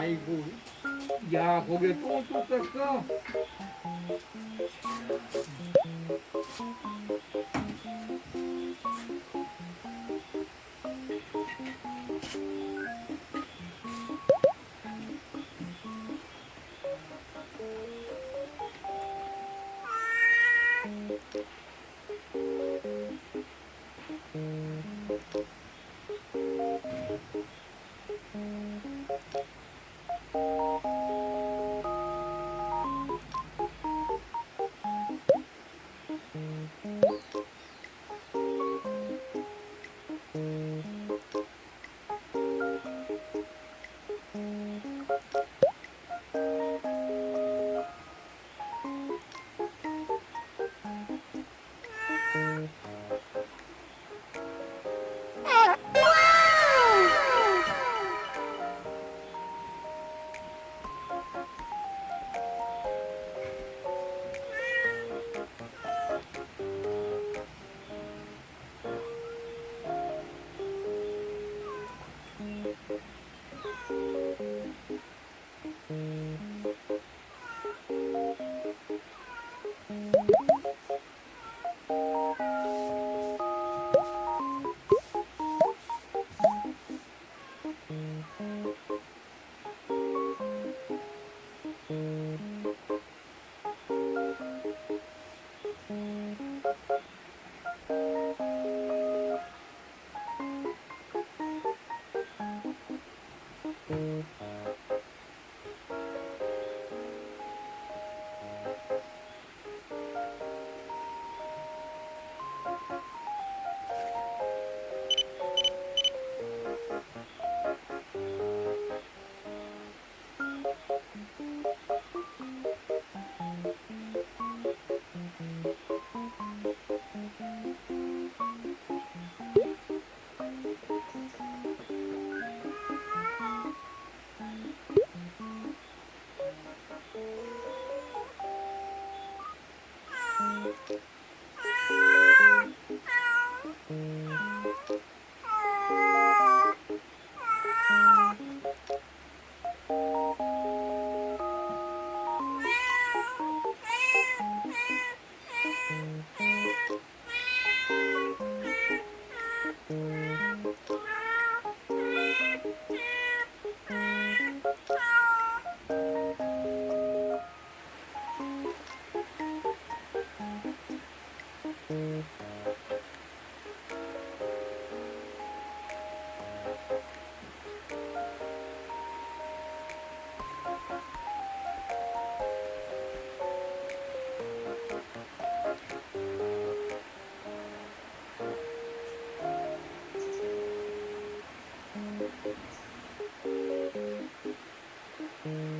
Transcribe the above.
아이고 야 거기에 똥또 뺐어 t Mm-hmm.